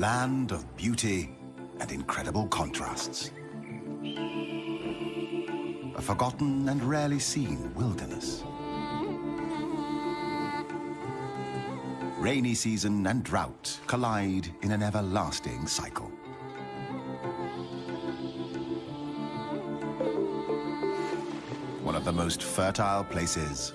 land of beauty and incredible contrasts. A forgotten and rarely seen wilderness. Rainy season and drought collide in an everlasting cycle. One of the most fertile places.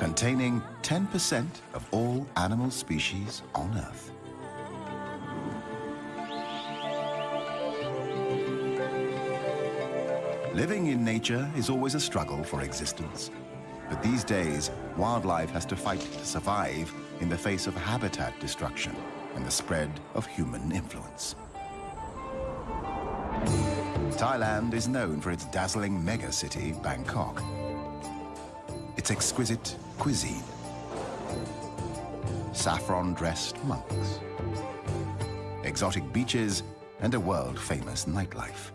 Containing 10% of all animal species on Earth. Living in nature is always a struggle for existence. But these days, wildlife has to fight to survive in the face of habitat destruction and the spread of human influence. Thailand is known for its dazzling megacity, Bangkok. Its exquisite cuisine. Saffron-dressed monks. Exotic beaches and a world-famous nightlife.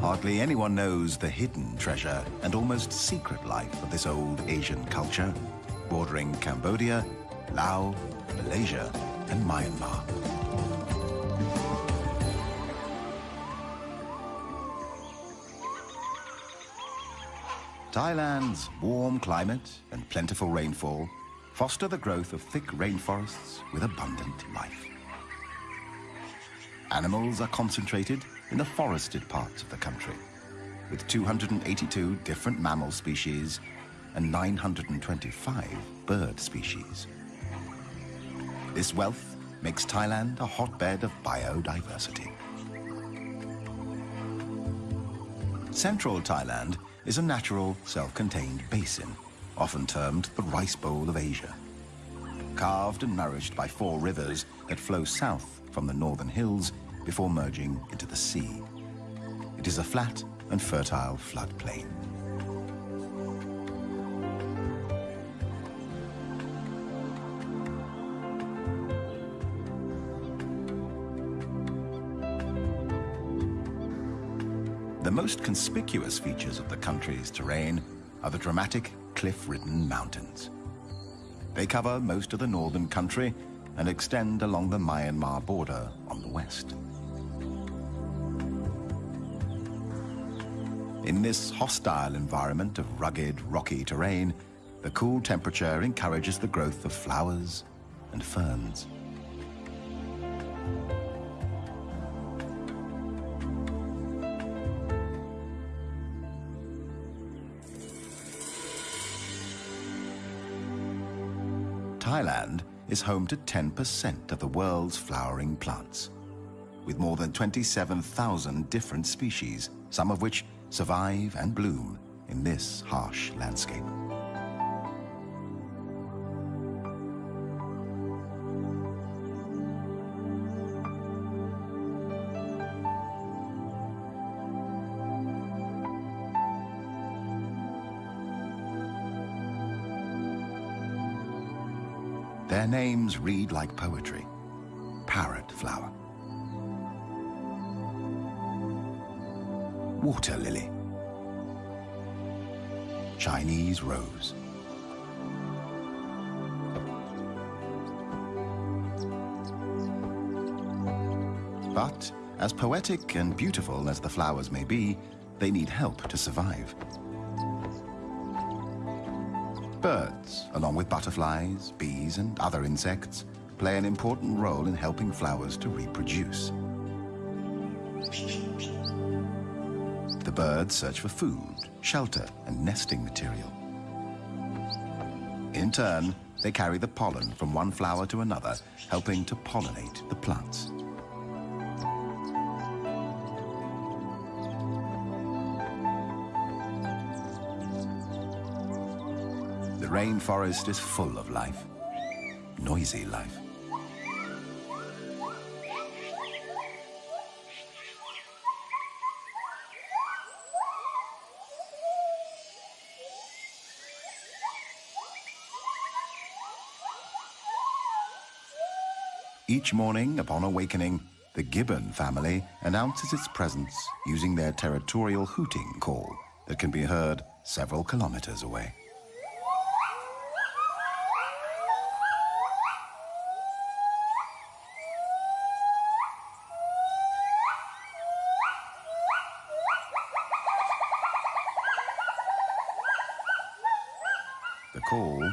Hardly anyone knows the hidden treasure and almost secret life of this old Asian culture, bordering Cambodia, Laos, Malaysia, and Myanmar. Thailand's warm climate and plentiful rainfall foster the growth of thick rainforests with abundant life. Animals are concentrated in the forested parts of the country, with 282 different mammal species and 925 bird species. This wealth makes Thailand a hotbed of biodiversity. Central Thailand is a natural, self-contained basin, often termed the Rice Bowl of Asia. Carved and nourished by four rivers that flow south from the northern hills before merging into the sea. It is a flat and fertile floodplain. Most conspicuous features of the country's terrain are the dramatic cliff-ridden mountains. They cover most of the northern country and extend along the Myanmar border on the west. In this hostile environment of rugged, rocky terrain, the cool temperature encourages the growth of flowers and ferns. Thailand is home to 10% of the world's flowering plants, with more than 27,000 different species, some of which survive and bloom in this harsh landscape. Names read like poetry. Parrot flower. Water lily. Chinese rose. But as poetic and beautiful as the flowers may be, they need help to survive. Birds, along with butterflies, bees and other insects, play an important role in helping flowers to reproduce. The birds search for food, shelter and nesting material. In turn, they carry the pollen from one flower to another, helping to pollinate the plants. Rainforest is full of life, noisy life. Each morning, upon awakening, the gibbon family announces its presence using their territorial hooting call that can be heard several kilometers away. call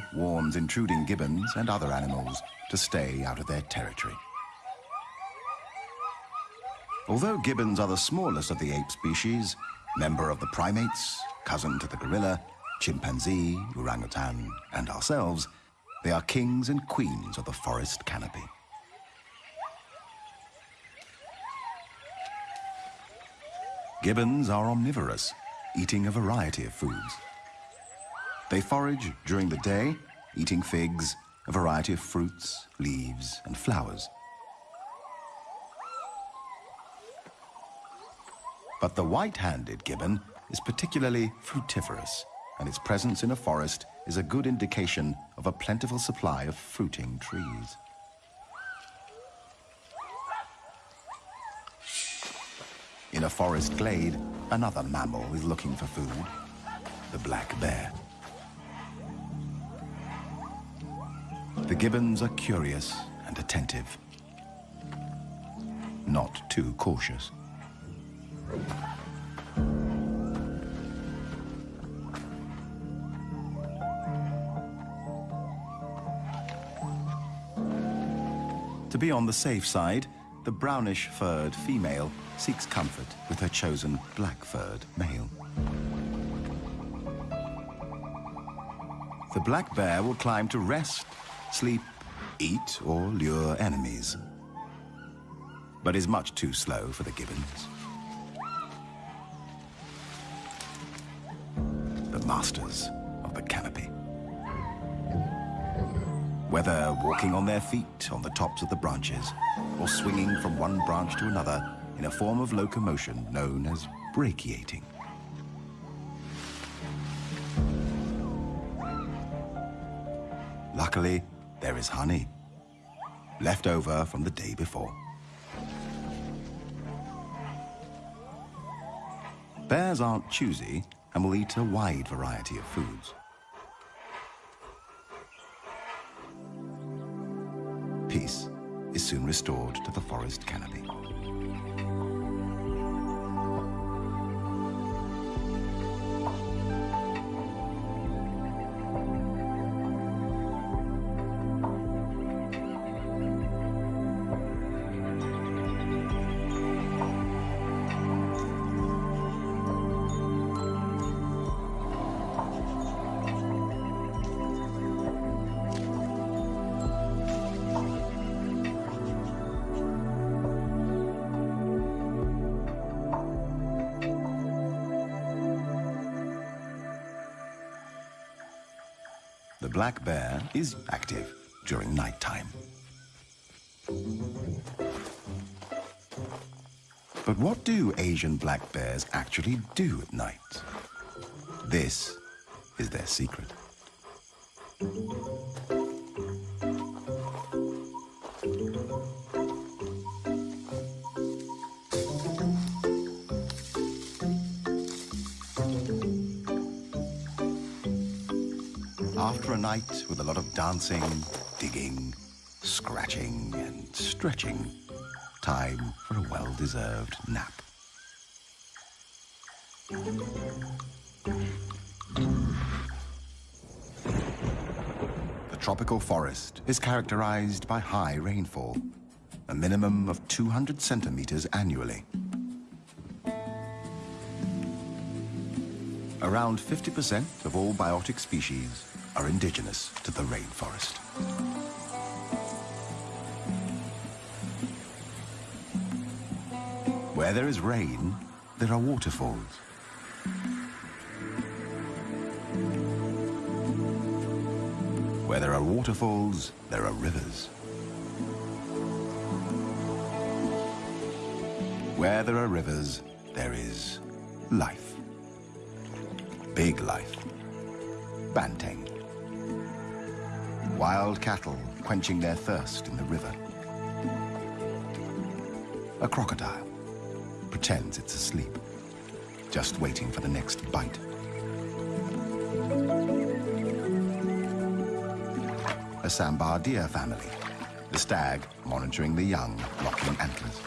warns intruding gibbons and other animals to stay out of their territory. Although gibbons are the smallest of the ape species, member of the primates, cousin to the gorilla, chimpanzee, orangutan, and ourselves, they are kings and queens of the forest canopy. Gibbons are omnivorous, eating a variety of foods. They forage during the day, eating figs, a variety of fruits, leaves, and flowers. But the white-handed gibbon is particularly frugivorous, and its presence in a forest is a good indication of a plentiful supply of fruiting trees. In a forest glade, another mammal is looking for food, the black bear. The gibbons are curious and attentive, not too cautious. To be on the safe side, the brownish-furred female seeks comfort with her chosen black-furred male. The black bear will climb to rest, sleep, eat, or lure enemies, but is much too slow for the gibbons. The masters of the canopy. Whether walking on their feet on the tops of the branches, or swinging from one branch to another in a form of locomotion known as brachiating. Luckily, is honey, left over from the day before. Bears aren't choosy and will eat a wide variety of foods. Peace is soon restored to the forest canopy. Black bear is active during nighttime. But what do Asian black bears actually do at night? This is their secret. Dancing, digging, scratching, and stretching, time for a well-deserved nap. The tropical forest is characterized by high rainfall, a minimum of 200 centimeters annually. Around 50% of all biotic species are indigenous to the rainforest. Where there is rain, there are waterfalls. Where there are waterfalls, there are rivers. Where there are rivers, there is life. Big life. Banteng. Wild cattle quenching their thirst in the river. A crocodile pretends it's asleep, just waiting for the next bite. A sambar deer family, the stag monitoring the young locking antlers.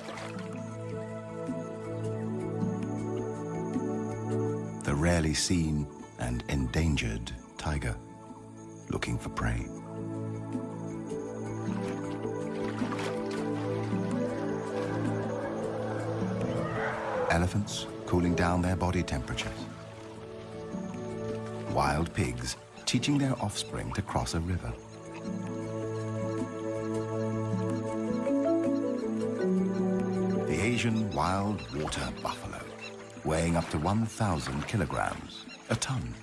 The rarely seen and endangered tiger. looking for prey. Elephants cooling down their body temperatures. Wild pigs teaching their offspring to cross a river. The Asian wild water buffalo, weighing up to 1,000 kilograms, a ton,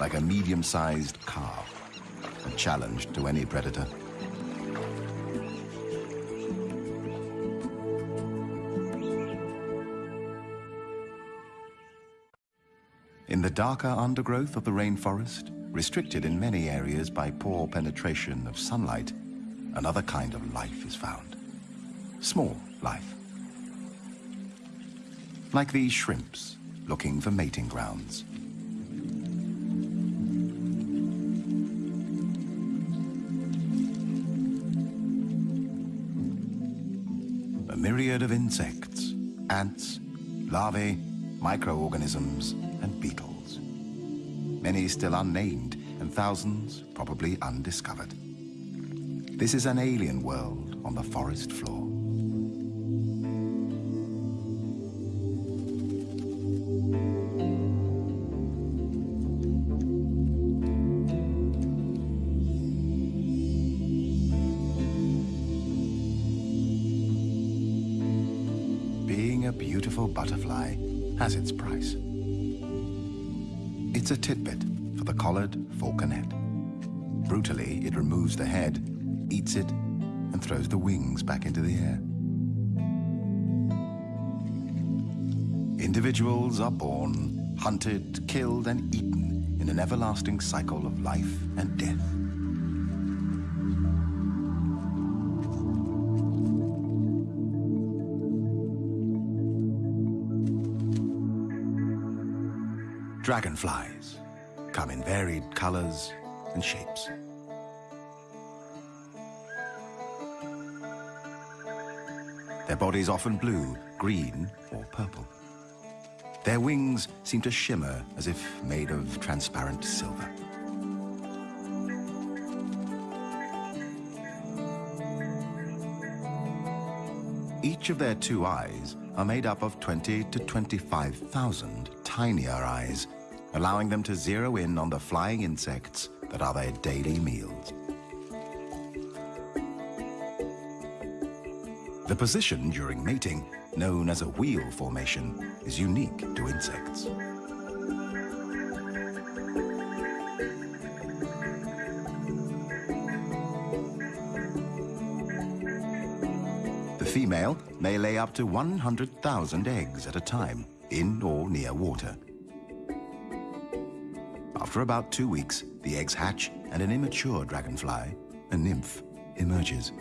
like a medium-sized calf, a challenge to any predator. Darker undergrowth of the rainforest, restricted in many areas by poor penetration of sunlight, another kind of life is found. Small life. Like these shrimps, looking for mating grounds. A myriad of insects, ants, larvae, microorganisms, and beetles. Many still unnamed, and thousands probably undiscovered. This is an alien world on the forest floor. It's a titbit for the collared falconet. Brutally, it removes the head, eats it, and throws the wings back into the air. Individuals are born, hunted, killed, and eaten in an everlasting cycle of life and death. Dragonflies come in varied colors and shapes. Their bodies often blue, green, or purple. Their wings seem to shimmer as if made of transparent silver. Each of their two eyes are made up of 20 to 25,000 tinier eyes, allowing them to zero in on the flying insects that are their daily meals. The position during mating, known as a wheel formation, is unique to insects. The female may lay up to 100,000 eggs at a time, in or near water. After about two weeks, the eggs hatch and an immature dragonfly, a nymph, emerges.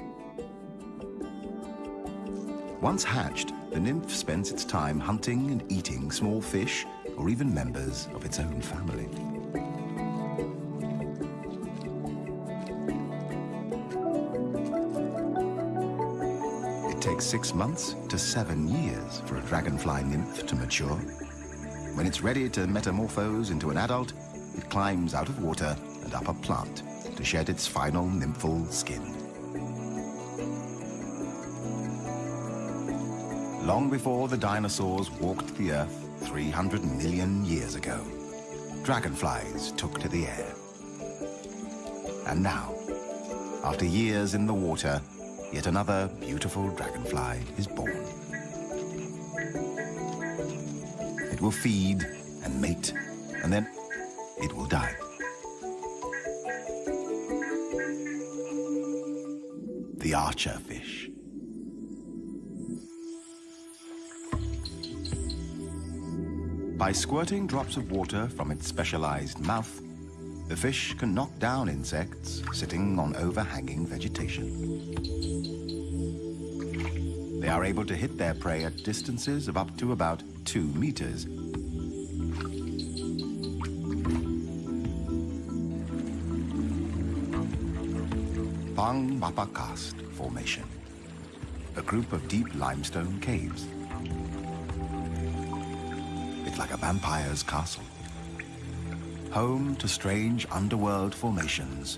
Once hatched, the nymph spends its time hunting and eating small fish or even members of its own family. It takes six months to seven years for a dragonfly nymph to mature. When it's ready to metamorphose into an adult, it climbs out of water and up a plant to shed its final nymphal skin. Long before the dinosaurs walked the earth 300 million years ago, dragonflies took to the air. And now, after years in the water, yet another beautiful dragonfly is born. It will feed and mate, and then it will die. The archer fish. By squirting drops of water from its specialized mouth, the fish can knock down insects sitting on overhanging vegetation. They are able to hit their prey at distances of up to about two meters. Pang Mapha Karst Formation, a group of deep limestone caves. It's like a vampire's castle. home to strange underworld formations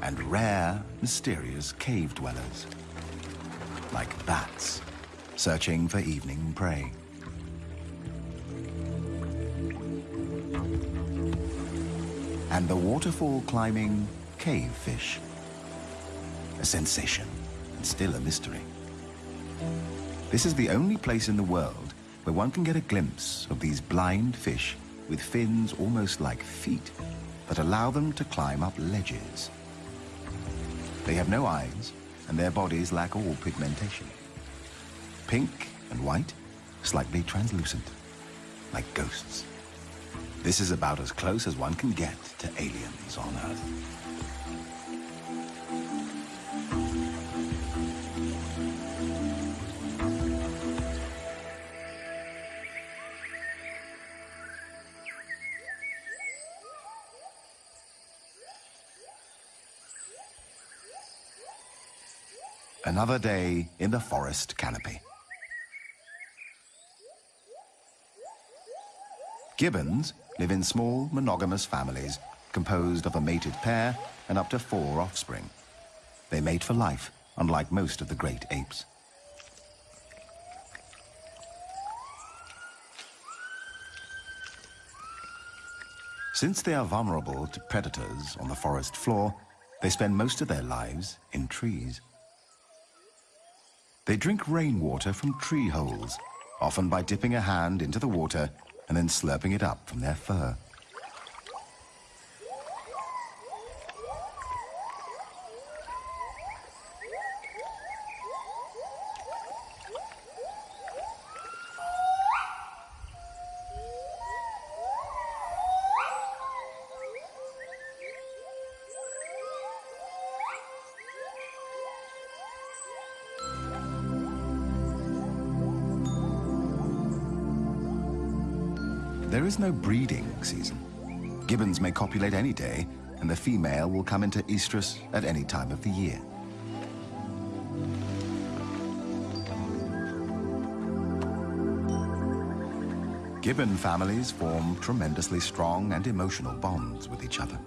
and rare, mysterious cave dwellers, like bats searching for evening prey. And the waterfall climbing cave fish. A sensation, and still a mystery. This is the only place in the world where one can get a glimpse of these blind fish with fins almost like feet that allow them to climb up ledges. They have no eyes, and their bodies lack all pigmentation. Pink and white, slightly translucent, like ghosts. This is about as close as one can get to aliens on Earth. Another day in the forest canopy. Gibbons live in small monogamous families composed of a mated pair and up to four offspring. They mate for life, unlike most of the great apes. Since they are vulnerable to predators on the forest floor, they spend most of their lives in trees. They drink rainwater from tree holes, often by dipping a hand into the water and then slurping it up from their fur. There is no breeding season. Gibbons may copulate any day, and the female will come into estrus at any time of the year. Gibbon families form tremendously strong and emotional bonds with each other.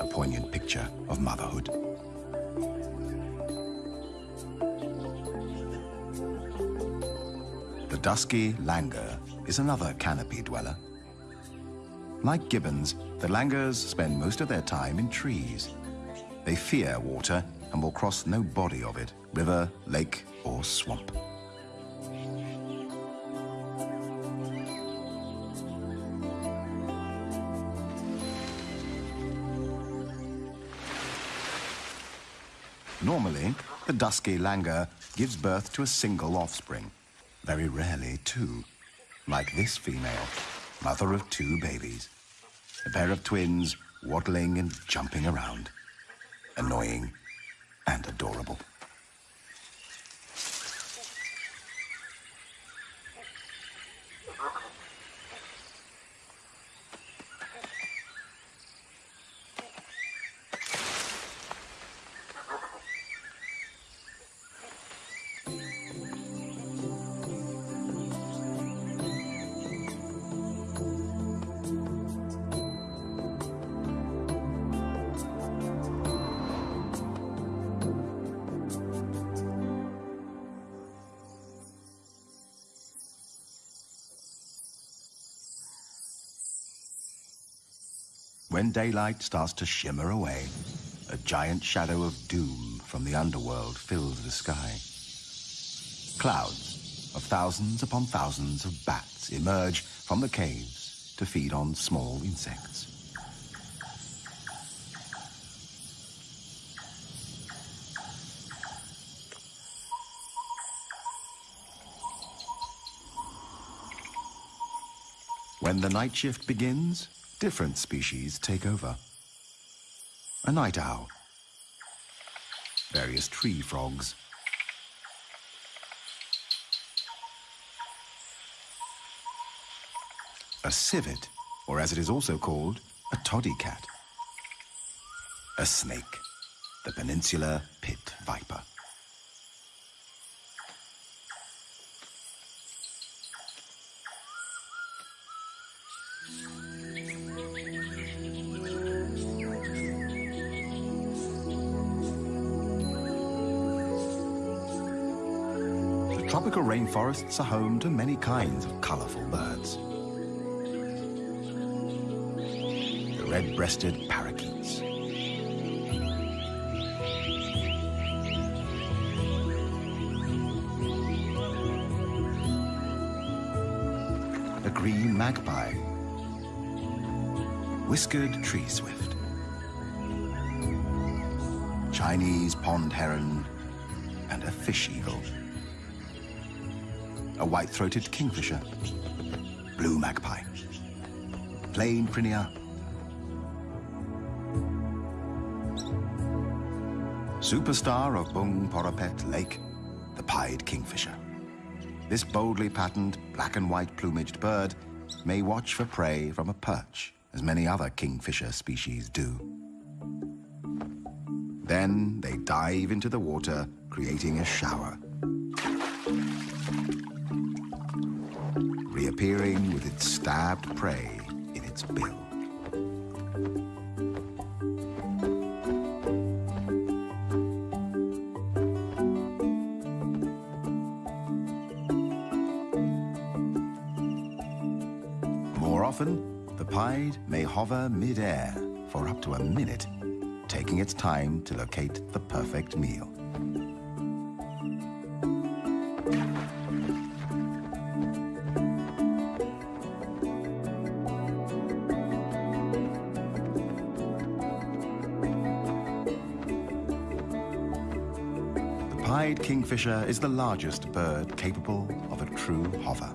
A poignant picture of motherhood. Dusky langur is another canopy dweller. Like gibbons, the langurs spend most of their time in trees. They fear water and will cross no body of it, river, lake, or swamp. Normally, the dusky langur gives birth to a single offspring. Very rarely, two. Like this female, mother of two babies. A pair of twins waddling and jumping around. Annoying and adorable. When daylight starts to shimmer away, a giant shadow of doom from the underworld fills the sky. Clouds of thousands upon thousands of bats emerge from the caves to feed on small insects. When the night shift begins, different species take over. A night owl, various tree frogs, a civet, or as it is also called, a toddy cat, a snake, the peninsular pit viper. Rainforests are home to many kinds of colorful birds. The red-breasted parakeets. The green magpie. Whiskered tree swift. Chinese pond heron and a fish eagle a white-throated kingfisher, blue magpie, plain prinia, superstar of Bung Boraphet Lake, the pied kingfisher. This boldly patterned black and white plumaged bird may watch for prey from a perch, as many other kingfisher species do. Then they dive into the water, creating a shower reappearing with its stabbed prey in its bill. More often, the pied may hover mid-air for up to a minute, taking its time to locate the perfect meal. Kingfisher is the largest bird capable of a true hover.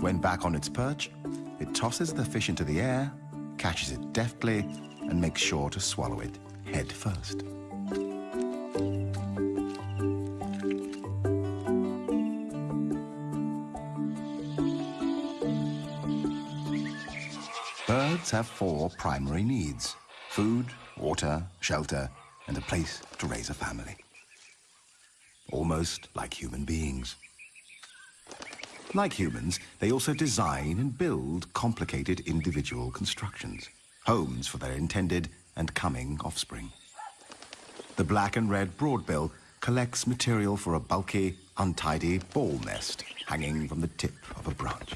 When back on its perch, it tosses the fish into the air, catches it deftly, and make sure to swallow it head first. Birds have four primary needs. Food, water, shelter, and a place to raise a family. Almost like human beings. Like humans, they also design and build complicated individual constructions homes for their intended and coming offspring. The black and red broadbill collects material for a bulky, untidy ball nest hanging from the tip of a branch.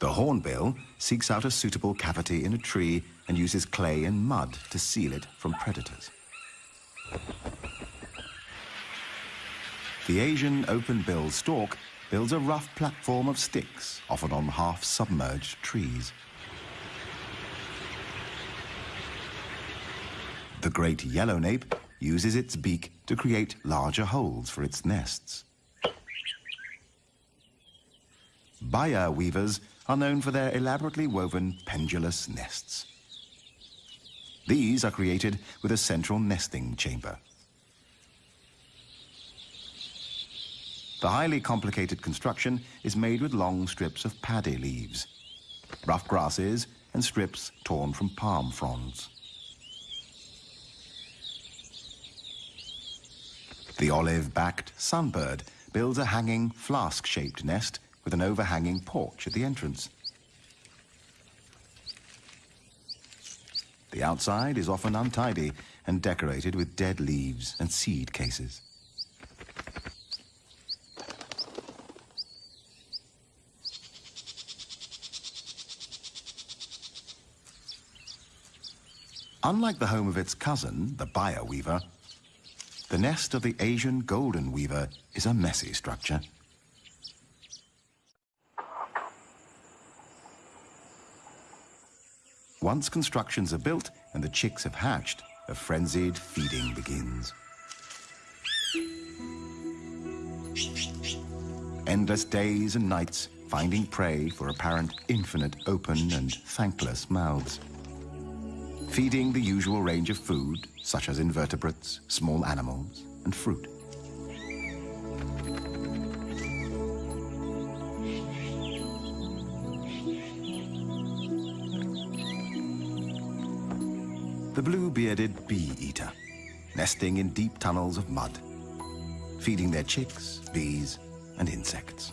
The hornbill seeks out a suitable cavity in a tree and uses clay and mud to seal it from predators. The Asian open-billed stork builds a rough platform of sticks, often on half-submerged trees. The great yellow nape uses its beak to create larger holes for its nests. Baya weavers are known for their elaborately woven pendulous nests. These are created with a central nesting chamber. The highly complicated construction is made with long strips of paddy leaves, rough grasses, and strips torn from palm fronds. The olive-backed sunbird builds a hanging flask-shaped nest with an overhanging porch at the entrance. The outside is often untidy and decorated with dead leaves and seed cases. Unlike the home of its cousin, the Baya weaver, the nest of the Asian golden weaver is a messy structure. Once constructions are built and the chicks have hatched, a frenzied feeding begins. Endless days and nights finding prey for apparent infinite open and thankless mouths feeding the usual range of food, such as invertebrates, small animals, and fruit. The blue-bearded bee-eater, nesting in deep tunnels of mud, feeding their chicks, bees, and insects.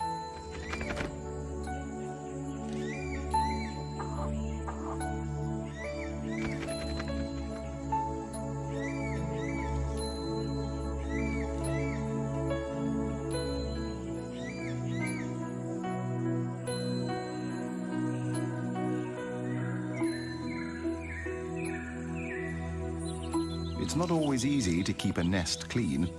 To keep a nest clean.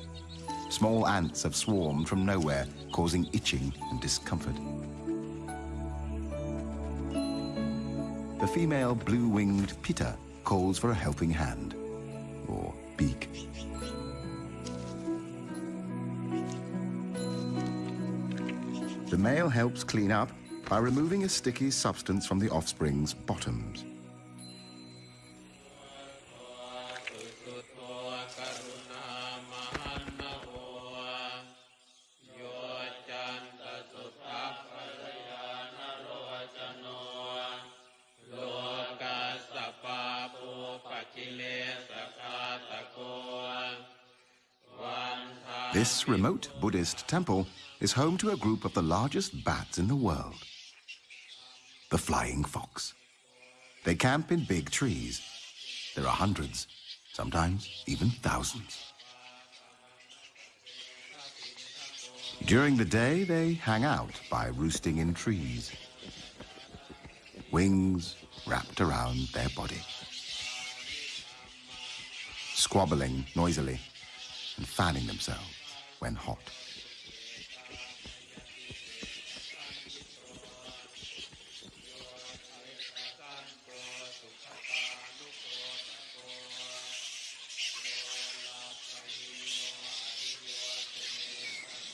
Small ants have swarmed from nowhere, causing itching and discomfort. The female blue-winged pitta calls for a helping hand, or beak. The male helps clean up by removing a sticky substance from the offspring's bottoms. This remote Buddhist temple is home to a group of the largest bats in the world. The flying fox. They camp in big trees. There are hundreds, sometimes even thousands. During the day, they hang out by roosting in trees. Wings wrapped around their body. Squabbling noisily and fanning themselves when hot.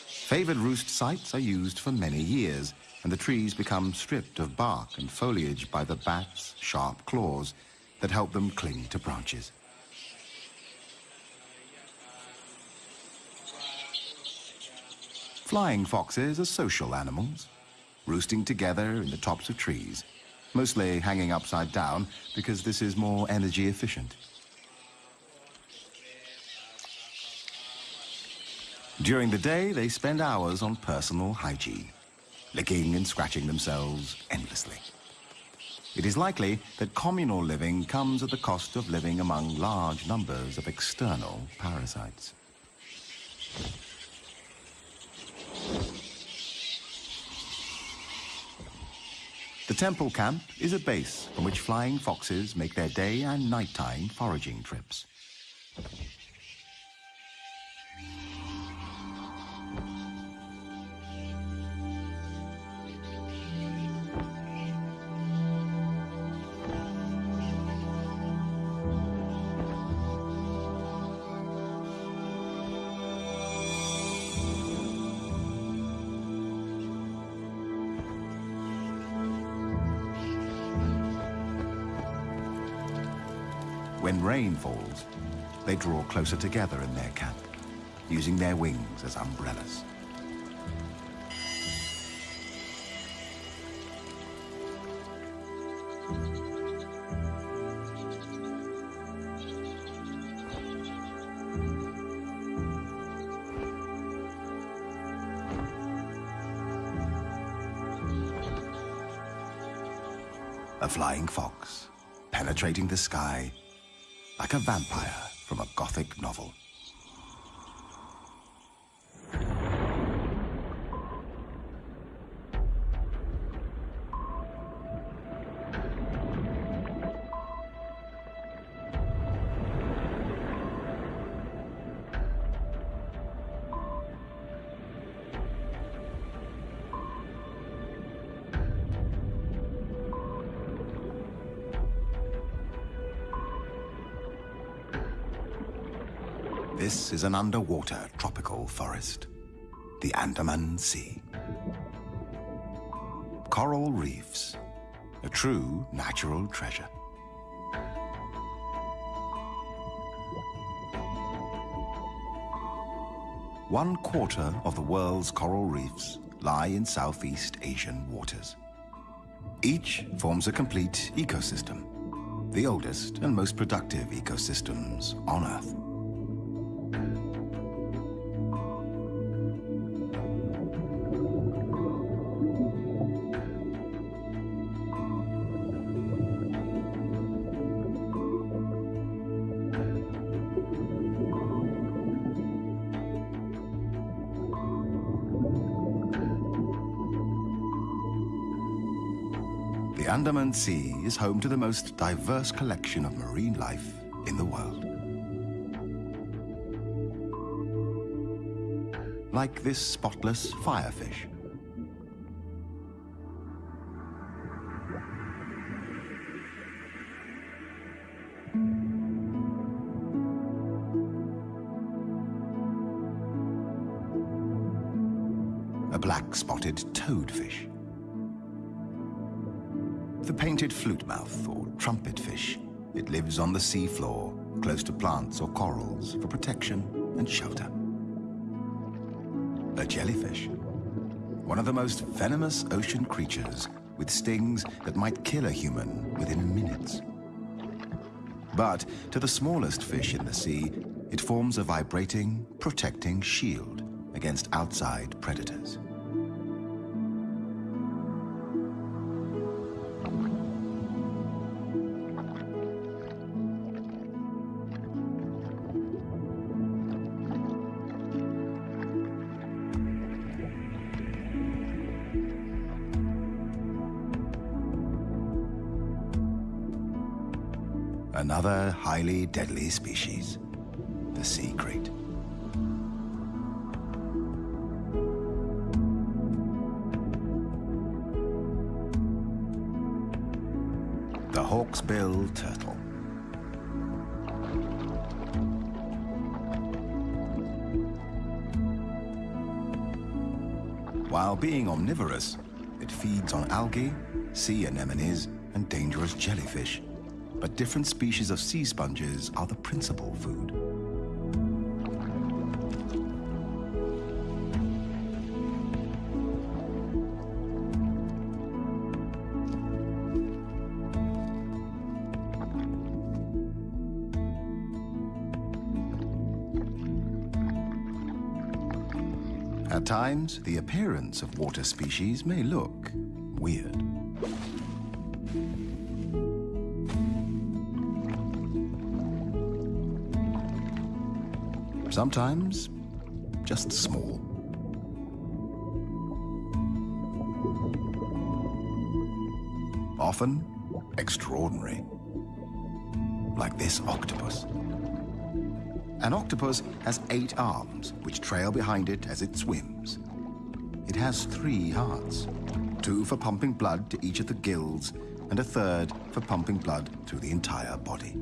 Favored roost sites are used for many years, and the trees become stripped of bark and foliage by the bats' sharp claws that help them cling to branches. Flying foxes are social animals, roosting together in the tops of trees, mostly hanging upside down because this is more energy efficient. During the day, they spend hours on personal hygiene, licking and scratching themselves endlessly. It is likely that communal living comes at the cost of living among large numbers of external parasites. The temple camp is a base from which flying foxes make their day and nighttime foraging trips. Rain falls, they draw closer together in their camp, using their wings as umbrellas. A flying fox, penetrating the sky like a vampire from a gothic novel. Is an underwater tropical forest, the Andaman Sea. Coral reefs, a true natural treasure. One quarter of the world's coral reefs lie in Southeast Asian waters. Each forms a complete ecosystem, the oldest and most productive ecosystems on Earth. Andaman Sea is home to the most diverse collection of marine life in the world. Like this spotless firefish. Trumpetfish. It lives on the seafloor, close to plants or corals for protection and shelter. A jellyfish, one of the most venomous ocean creatures with stings that might kill a human within minutes. But to the smallest fish in the sea, it forms a vibrating, protecting shield against outside predators. Highly deadly species, the sea krait. The hawksbill turtle. While being omnivorous, it feeds on algae, sea anemones, and dangerous jellyfish but different species of sea sponges are the principal food. At times, the appearance of water species may look Sometimes just small. Often extraordinary. Like this octopus. An octopus has eight arms, which trail behind it as it swims. It has three hearts, two for pumping blood to each of the gills, and a third for pumping blood through the entire body.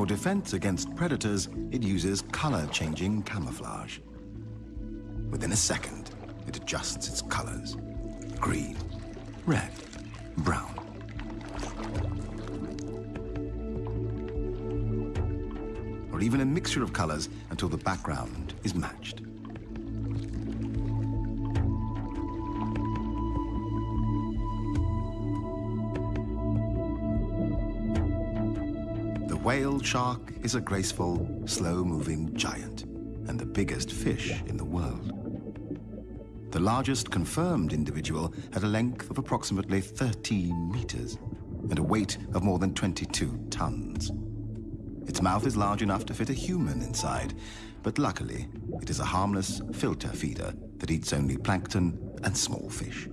For defense against predators, it uses color-changing camouflage. Within a second, it adjusts its colors. Green, red, brown. Or even a mixture of colors until the background is matched. Shark is a graceful, slow-moving giant and the biggest fish in the world. The largest confirmed individual had a length of approximately 13 meters and a weight of more than 22 tons. Its mouth is large enough to fit a human inside, but luckily, it is a harmless filter feeder that eats only plankton and small fish.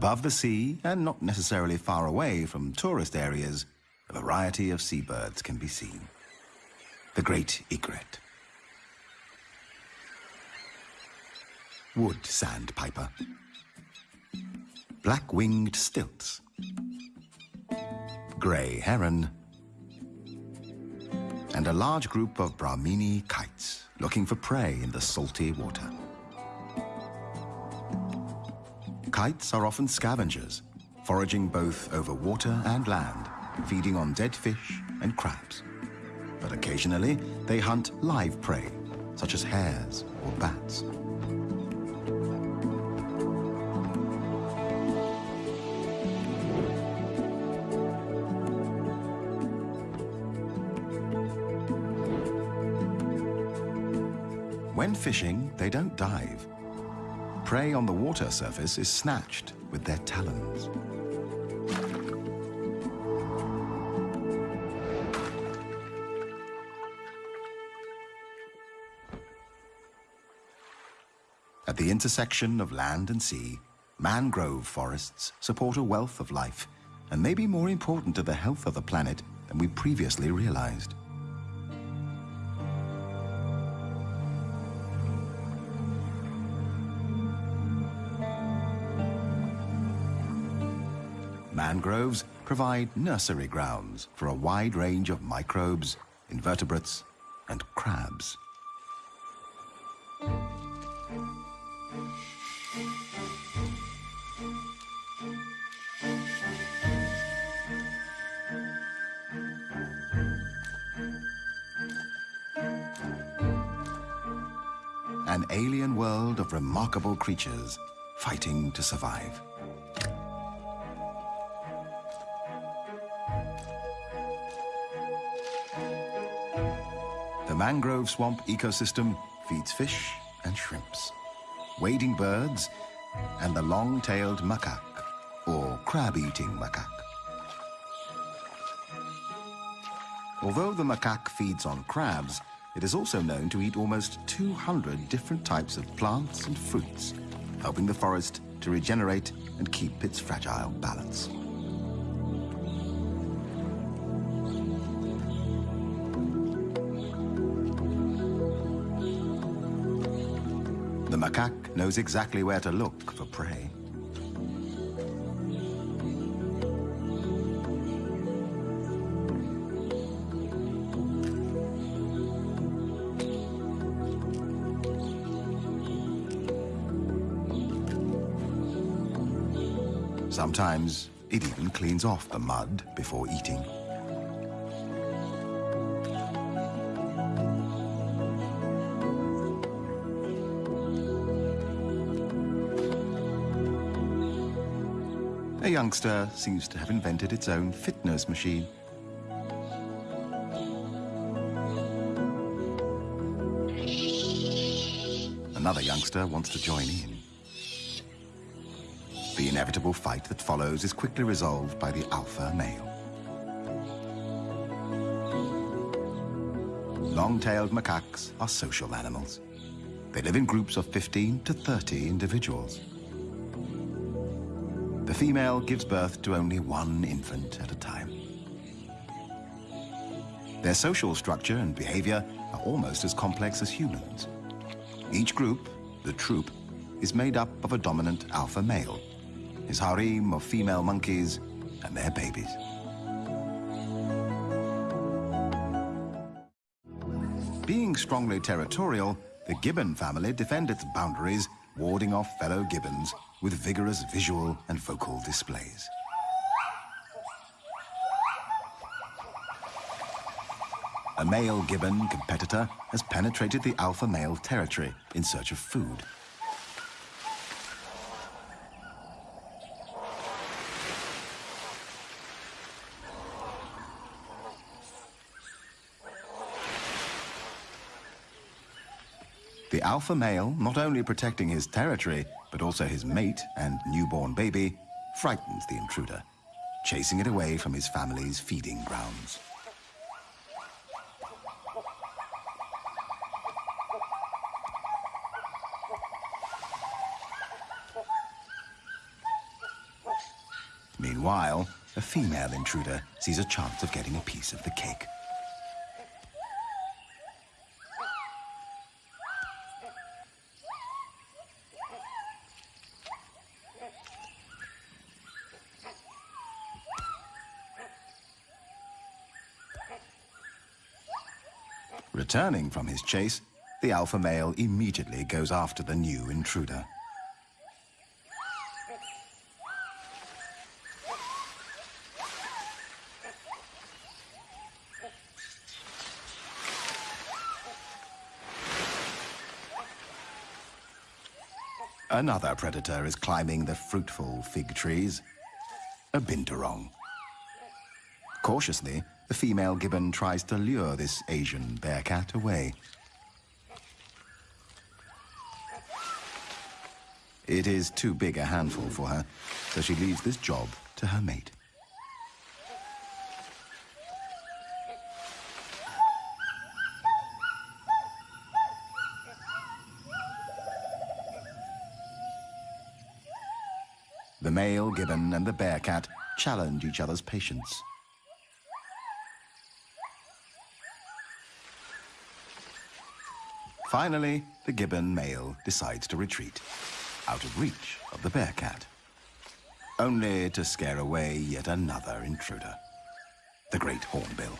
Above the sea, and not necessarily far away from tourist areas, a variety of seabirds can be seen. The great egret. Wood sandpiper. Black-winged stilts. Grey heron. And a large group of Brahminy kites looking for prey in the salty water. Kites are often scavengers, foraging both over water and land, feeding on dead fish and crabs. But occasionally, they hunt live prey, such as hares or bats. When fishing, they don't dive. Prey on the water surface is snatched with their talons. At the intersection of land and sea, mangrove forests support a wealth of life and may be more important to the health of the planet than we previously realized. Mangroves provide nursery grounds for a wide range of microbes, invertebrates, and crabs. An alien world of remarkable creatures fighting to survive. Mangrove swamp ecosystem feeds fish and shrimps, wading birds, and the long-tailed macaque, or crab-eating macaque. Although the macaque feeds on crabs, it is also known to eat almost 200 different types of plants and fruits, helping the forest to regenerate and keep its fragile balance. Macaque knows exactly where to look for prey. Sometimes it even cleans off the mud before eating. Youngster seems to have invented its own fitness machine. Another youngster wants to join in. The inevitable fight that follows is quickly resolved by the alpha male. Long-tailed macaques are social animals. They live in groups of 15 to 30 individuals. The female gives birth to only one infant at a time. Their social structure and behavior are almost as complex as humans. Each group, the troop, is made up of a dominant alpha male, his harem of female monkeys, and their babies. Being strongly territorial, the gibbon family defend its boundaries, warding off fellow gibbons with vigorous visual and vocal displays. A male gibbon competitor has penetrated the alpha male territory in search of food. The alpha male, not only protecting his territory, but also his mate and newborn baby, frightens the intruder, chasing it away from his family's feeding grounds. Meanwhile, a female intruder sees a chance of getting a piece of the cake. Returning from his chase, the alpha male immediately goes after the new intruder. Another predator is climbing the fruitful fig trees, a binturong. Cautiously, the female gibbon tries to lure this Asian bearcat away. It is too big a handful for her, so she leaves this job to her mate. The male gibbon and the bearcat challenge each other's patience. Finally, the gibbon male decides to retreat, out of reach of the bearcat. Only to scare away yet another intruder, the great hornbill.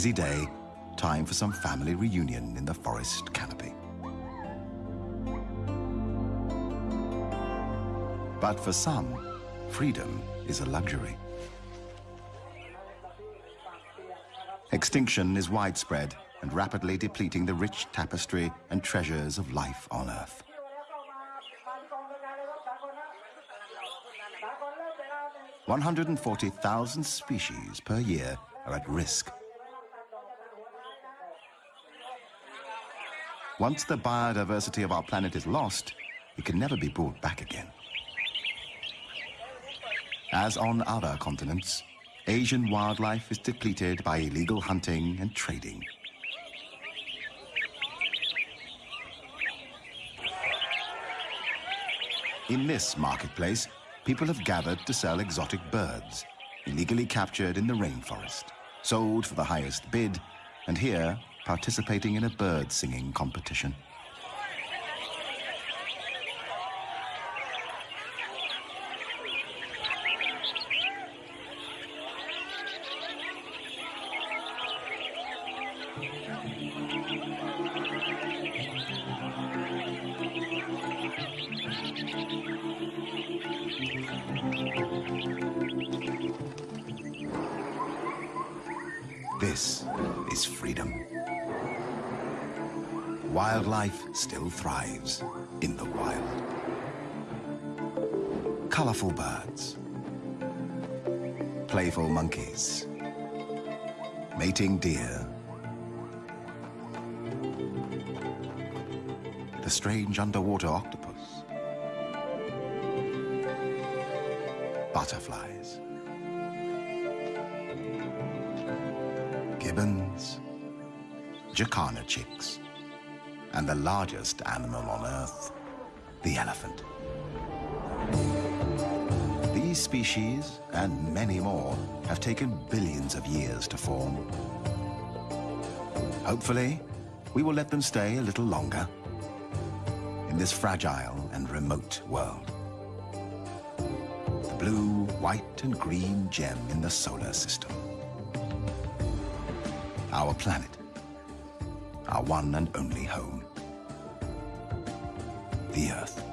Busy day, time for some family reunion in the forest canopy. But for some, freedom is a luxury. Extinction is widespread and rapidly depleting the rich tapestry and treasures of life on Earth. 140,000 species per year are at risk. Once the biodiversity of our planet is lost, it can never be brought back again. As on other continents, Asian wildlife is depleted by illegal hunting and trading. In this marketplace, people have gathered to sell exotic birds, illegally captured in the rainforest, sold for the highest bid, and here participating in a bird singing competition. Deer. The strange underwater octopus. Butterflies. gibbons, jacana chicks, and the largest animal on Earth, the elephant. These species, and many more, have taken billions of years to form. Hopefully, we will let them stay a little longer in this fragile and remote world. The blue, white, and green gem in the solar system our planet, our one and only home, the Earth.